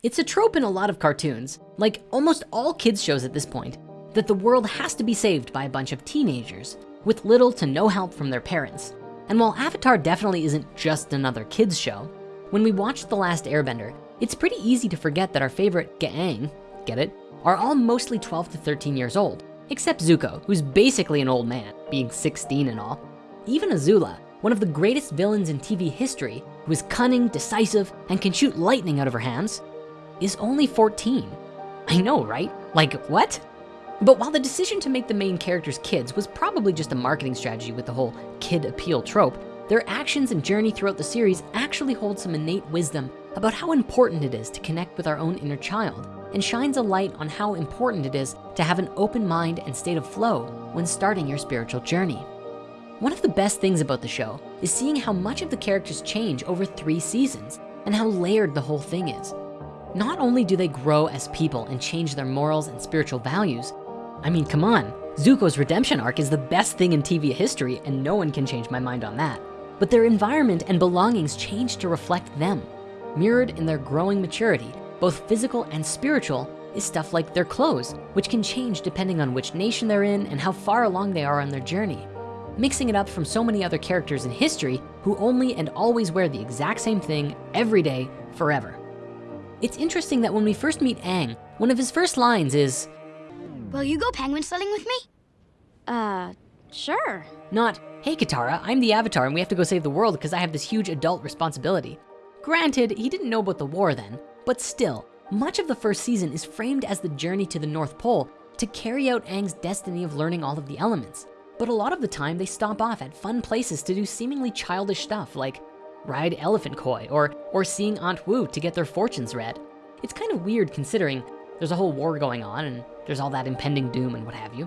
It's a trope in a lot of cartoons, like almost all kids shows at this point, that the world has to be saved by a bunch of teenagers with little to no help from their parents. And while Avatar definitely isn't just another kids show, when we watch The Last Airbender, it's pretty easy to forget that our favorite Gaang, get it, are all mostly 12 to 13 years old, except Zuko, who's basically an old man, being 16 and all. Even Azula, one of the greatest villains in TV history, who is cunning, decisive, and can shoot lightning out of her hands, is only 14. I know, right? Like, what? But while the decision to make the main characters kids was probably just a marketing strategy with the whole kid appeal trope, their actions and journey throughout the series actually hold some innate wisdom about how important it is to connect with our own inner child and shines a light on how important it is to have an open mind and state of flow when starting your spiritual journey. One of the best things about the show is seeing how much of the characters change over three seasons and how layered the whole thing is. Not only do they grow as people and change their morals and spiritual values, I mean, come on, Zuko's redemption arc is the best thing in TV history and no one can change my mind on that. But their environment and belongings change to reflect them. Mirrored in their growing maturity, both physical and spiritual, is stuff like their clothes, which can change depending on which nation they're in and how far along they are on their journey. Mixing it up from so many other characters in history who only and always wear the exact same thing every day, forever. It's interesting that when we first meet Aang, one of his first lines is, Will you go penguin sledding with me? Uh, sure. Not, hey Katara, I'm the Avatar and we have to go save the world because I have this huge adult responsibility. Granted, he didn't know about the war then, but still, much of the first season is framed as the journey to the North Pole to carry out Aang's destiny of learning all of the elements. But a lot of the time they stop off at fun places to do seemingly childish stuff like ride elephant koi or, or seeing Aunt Wu to get their fortunes read. It's kind of weird considering there's a whole war going on and there's all that impending doom and what have you.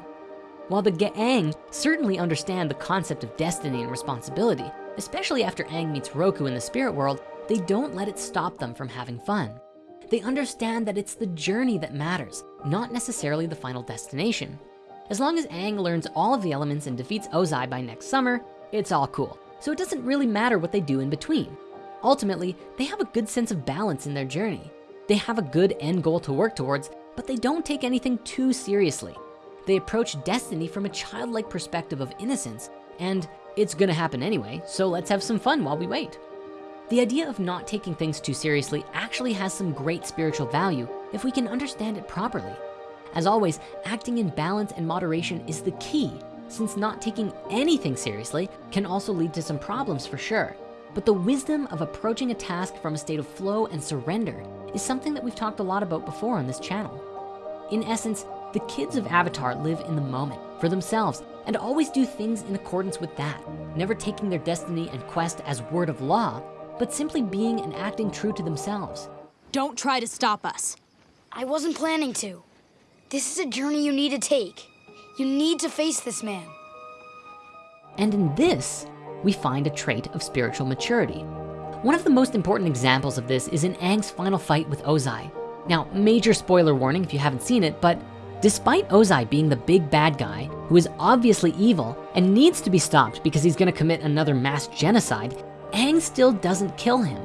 While the Gaang certainly understand the concept of destiny and responsibility, especially after Aang meets Roku in the spirit world, they don't let it stop them from having fun. They understand that it's the journey that matters, not necessarily the final destination. As long as Aang learns all of the elements and defeats Ozai by next summer, it's all cool. So it doesn't really matter what they do in between. Ultimately, they have a good sense of balance in their journey. They have a good end goal to work towards, but they don't take anything too seriously. They approach destiny from a childlike perspective of innocence and it's gonna happen anyway, so let's have some fun while we wait. The idea of not taking things too seriously actually has some great spiritual value if we can understand it properly. As always, acting in balance and moderation is the key since not taking anything seriously can also lead to some problems for sure. But the wisdom of approaching a task from a state of flow and surrender is something that we've talked a lot about before on this channel. In essence, the kids of Avatar live in the moment for themselves and always do things in accordance with that, never taking their destiny and quest as word of law, but simply being and acting true to themselves. Don't try to stop us. I wasn't planning to. This is a journey you need to take. You need to face this man. And in this, we find a trait of spiritual maturity. One of the most important examples of this is in Aang's final fight with Ozai. Now, major spoiler warning if you haven't seen it, but despite Ozai being the big bad guy who is obviously evil and needs to be stopped because he's gonna commit another mass genocide, Aang still doesn't kill him.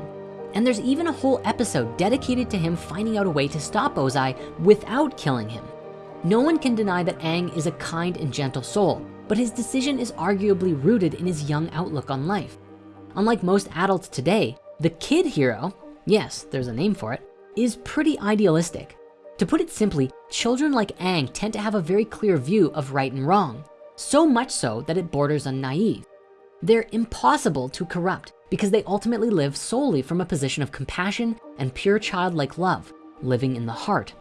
And there's even a whole episode dedicated to him finding out a way to stop Ozai without killing him. No one can deny that Aang is a kind and gentle soul, but his decision is arguably rooted in his young outlook on life. Unlike most adults today, the kid hero, yes, there's a name for it, is pretty idealistic. To put it simply, children like Aang tend to have a very clear view of right and wrong, so much so that it borders on naive. They're impossible to corrupt because they ultimately live solely from a position of compassion and pure childlike love, living in the heart.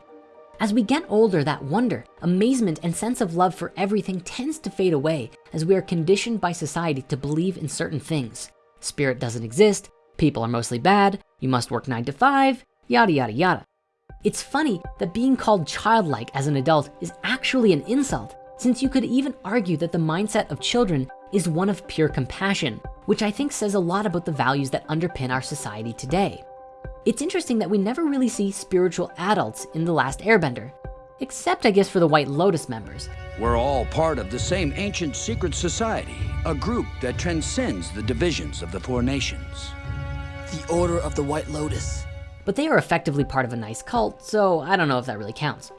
As we get older, that wonder, amazement, and sense of love for everything tends to fade away as we are conditioned by society to believe in certain things. Spirit doesn't exist, people are mostly bad, you must work nine to five, yada, yada, yada. It's funny that being called childlike as an adult is actually an insult, since you could even argue that the mindset of children is one of pure compassion, which I think says a lot about the values that underpin our society today. It's interesting that we never really see spiritual adults in The Last Airbender, except I guess for the White Lotus members. We're all part of the same ancient secret society, a group that transcends the divisions of the four nations. The Order of the White Lotus. but they are effectively part of a nice cult, so I don't know if that really counts.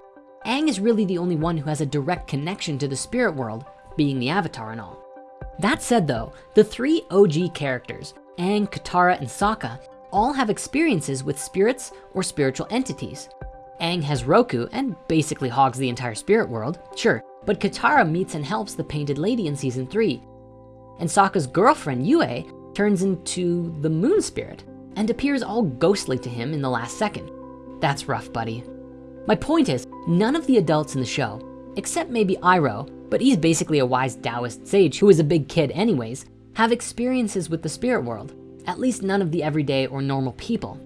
Aang is really the only one who has a direct connection to the spirit world, being the Avatar and all. That said though, the three OG characters, Aang, Katara, and Sokka, all have experiences with spirits or spiritual entities. Aang has Roku and basically hogs the entire spirit world, sure, but Katara meets and helps the Painted Lady in season three. And Sokka's girlfriend, Yue, turns into the moon spirit and appears all ghostly to him in the last second. That's rough, buddy. My point is, none of the adults in the show, except maybe Iroh, but he's basically a wise Taoist sage who is a big kid anyways, have experiences with the spirit world, at least none of the everyday or normal people.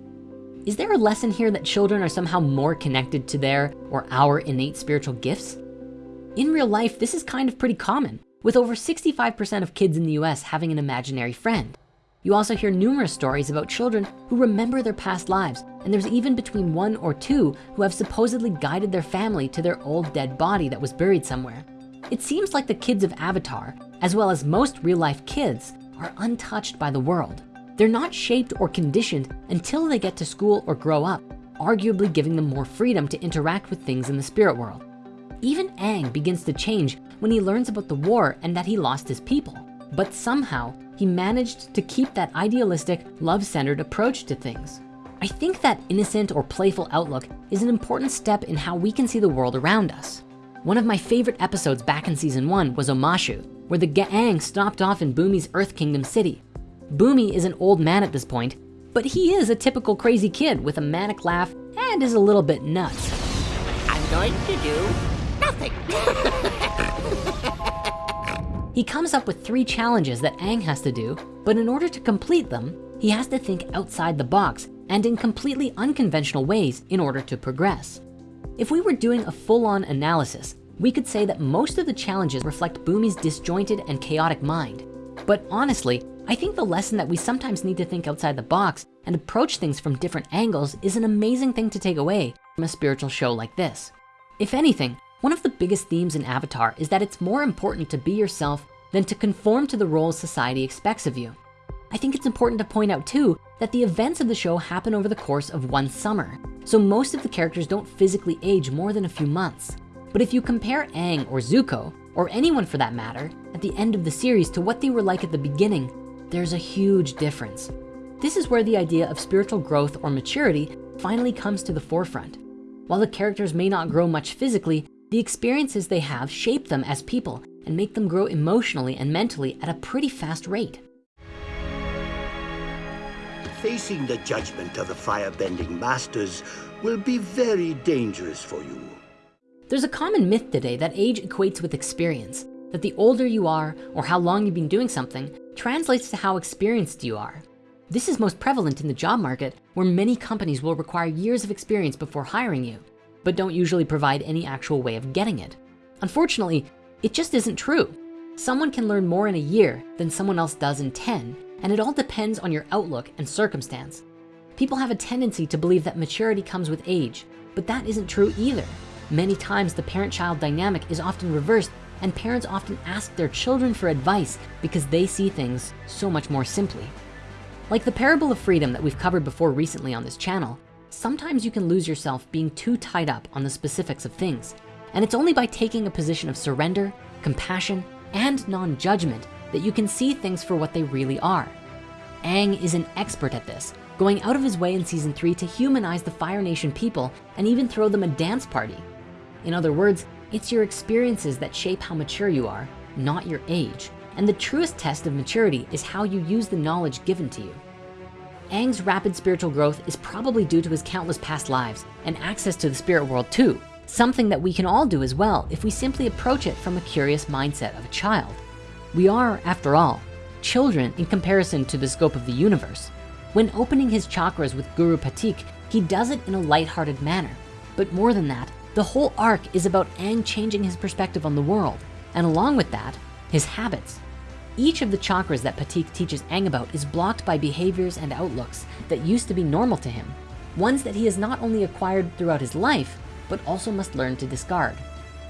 Is there a lesson here that children are somehow more connected to their or our innate spiritual gifts? In real life, this is kind of pretty common, with over 65% of kids in the US having an imaginary friend. You also hear numerous stories about children who remember their past lives, and there's even between one or two who have supposedly guided their family to their old dead body that was buried somewhere. It seems like the kids of Avatar, as well as most real life kids, are untouched by the world. They're not shaped or conditioned until they get to school or grow up, arguably giving them more freedom to interact with things in the spirit world. Even Aang begins to change when he learns about the war and that he lost his people. But somehow he managed to keep that idealistic, love-centered approach to things. I think that innocent or playful outlook is an important step in how we can see the world around us. One of my favorite episodes back in season one was Omashu, where the Gaang stopped off in Bumi's Earth Kingdom city. Bumi is an old man at this point, but he is a typical crazy kid with a manic laugh and is a little bit nuts. I'm going to do nothing. He comes up with three challenges that Aang has to do, but in order to complete them, he has to think outside the box and in completely unconventional ways in order to progress. If we were doing a full-on analysis, we could say that most of the challenges reflect Bumi's disjointed and chaotic mind. But honestly, I think the lesson that we sometimes need to think outside the box and approach things from different angles is an amazing thing to take away from a spiritual show like this. If anything, one of the biggest themes in Avatar is that it's more important to be yourself than to conform to the roles society expects of you. I think it's important to point out too, that the events of the show happen over the course of one summer. So most of the characters don't physically age more than a few months. But if you compare Aang or Zuko, or anyone for that matter, at the end of the series to what they were like at the beginning, there's a huge difference. This is where the idea of spiritual growth or maturity finally comes to the forefront. While the characters may not grow much physically, the experiences they have shape them as people and make them grow emotionally and mentally at a pretty fast rate. Facing the judgment of the firebending masters will be very dangerous for you. There's a common myth today that age equates with experience, that the older you are or how long you've been doing something translates to how experienced you are. This is most prevalent in the job market where many companies will require years of experience before hiring you but don't usually provide any actual way of getting it. Unfortunately, it just isn't true. Someone can learn more in a year than someone else does in 10, and it all depends on your outlook and circumstance. People have a tendency to believe that maturity comes with age, but that isn't true either. Many times the parent-child dynamic is often reversed and parents often ask their children for advice because they see things so much more simply. Like the parable of freedom that we've covered before recently on this channel, sometimes you can lose yourself being too tied up on the specifics of things. And it's only by taking a position of surrender, compassion, and non-judgment that you can see things for what they really are. Aang is an expert at this, going out of his way in season three to humanize the Fire Nation people and even throw them a dance party. In other words, it's your experiences that shape how mature you are, not your age. And the truest test of maturity is how you use the knowledge given to you. Aang's rapid spiritual growth is probably due to his countless past lives and access to the spirit world too, something that we can all do as well if we simply approach it from a curious mindset of a child. We are, after all, children in comparison to the scope of the universe. When opening his chakras with Guru Pathik, he does it in a lighthearted manner. But more than that, the whole arc is about Aang changing his perspective on the world. And along with that, his habits. Each of the chakras that Pathik teaches Aang about is blocked by behaviors and outlooks that used to be normal to him. Ones that he has not only acquired throughout his life, but also must learn to discard.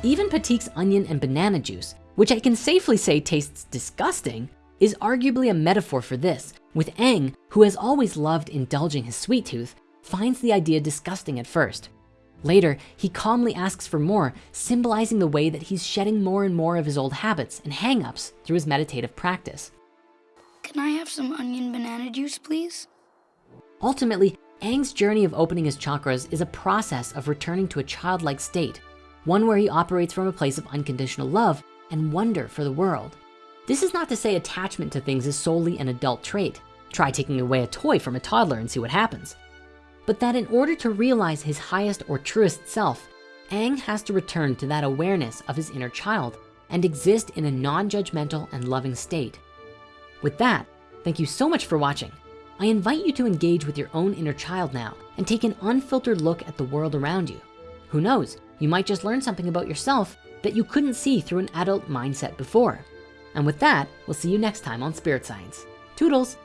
Even Pathik's onion and banana juice, which I can safely say tastes disgusting, is arguably a metaphor for this, with Aang, who has always loved indulging his sweet tooth, finds the idea disgusting at first. Later, he calmly asks for more, symbolizing the way that he's shedding more and more of his old habits and hangups through his meditative practice. Can I have some onion banana juice, please? Ultimately, Aang's journey of opening his chakras is a process of returning to a childlike state, one where he operates from a place of unconditional love and wonder for the world. This is not to say attachment to things is solely an adult trait. Try taking away a toy from a toddler and see what happens. But that in order to realize his highest or truest self, Aang has to return to that awareness of his inner child and exist in a non-judgmental and loving state. With that, thank you so much for watching. I invite you to engage with your own inner child now and take an unfiltered look at the world around you. Who knows, you might just learn something about yourself that you couldn't see through an adult mindset before. And with that, we'll see you next time on Spirit Science. Toodles.